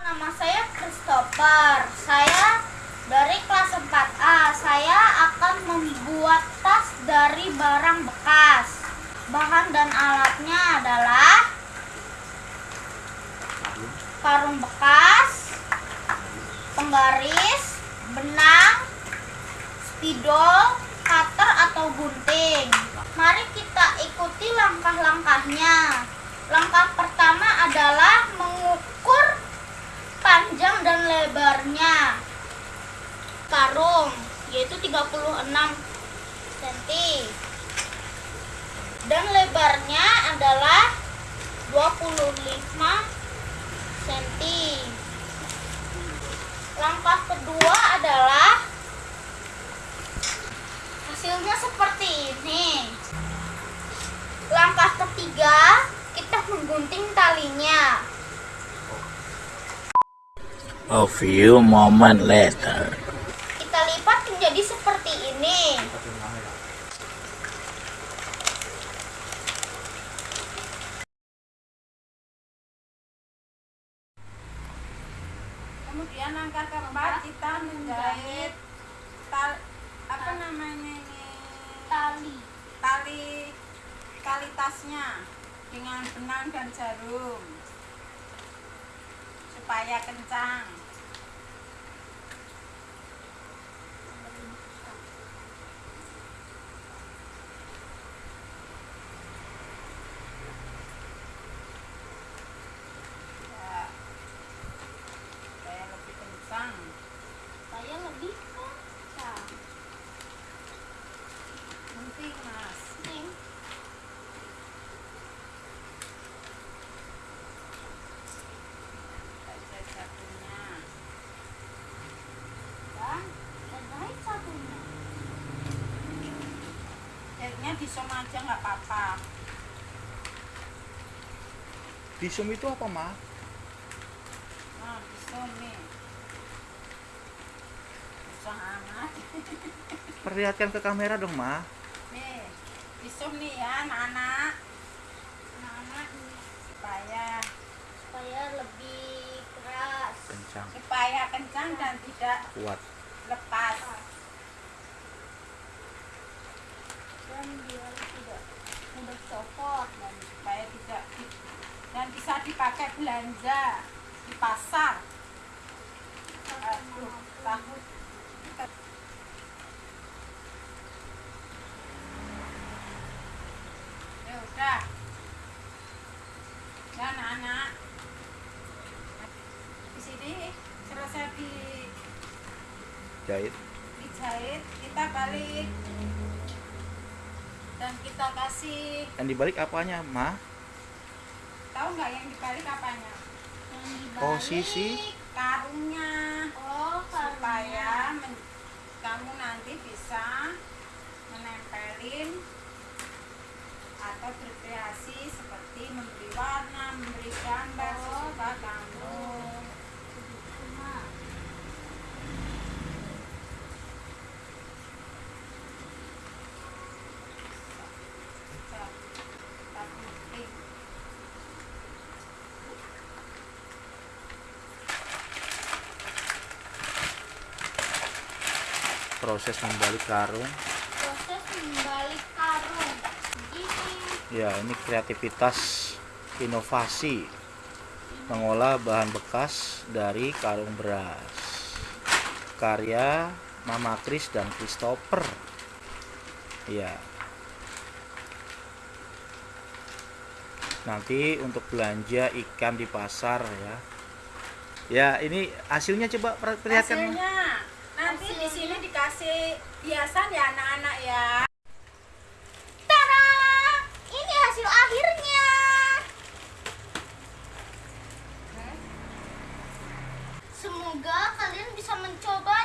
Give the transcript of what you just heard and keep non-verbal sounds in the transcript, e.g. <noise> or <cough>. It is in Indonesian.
Nama saya Christopher. Saya dari kelas 4A. Saya akan membuat tas dari barang bekas. Bahan dan alatnya adalah karung bekas, penggaris, benang, spidol, cutter lebarnya karung yaitu 36 cm dan lebarnya adalah 25 cm langkah kedua adalah hasilnya seperti ini. Langkah ketiga kita menggunting talinya A few moments later. kita lipat menjadi seperti ini. Kemudian langkah keempat kita menjahit tal apa namanya ini Tali. tali tali tasnya dengan benang dan jarum 白鸭根张。Jahitnya disom aja nggak apa-apa. Disum itu apa, Ma? Nah, disom nih. Susah amat. <laughs> Perlihatkan ke kamera dong, Ma. Nih, disom nih ya anak-anak Anak-anak ini supaya supaya lebih keras. Kencang, supaya kencang dan tidak kuat. lepas. Dan biar tidak mudah copot. Dan supaya tidak dan bisa dipakai belanja di pasar. Aduh, tahu. Ya udah. Ya anak-anak. Di sini selesai di Jahit. dijahit, kita balik. Dan kita kasih, Yang dibalik apanya, Ma? tahu nggak yang dibalik apanya? Yang dibalik. Posisi. Karungnya. Oh, supaya men- kamu nanti bisa menempelin Proses membalik karung. proses membalik karung. Gini. Ya, ini kreativitas inovasi mengolah bahan bekas dari karung beras. Karya Mama Kris dan Christopher. Ya. Nanti untuk belanja ikan di pasar ya. Ya, ini hasilnya coba per- perlihatkan. Hasilnya nanti di sini dikasih hiasan ya anak-anak ya. Ini hasil akhirnya. Semoga kalian bisa mencoba